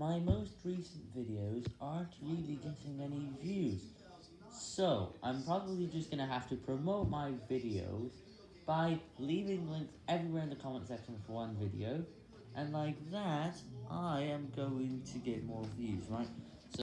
my most recent videos aren't really getting any views, so I'm probably just gonna have to promote my videos by leaving links everywhere in the comment section for one video, and like that, I am going to get more views, right?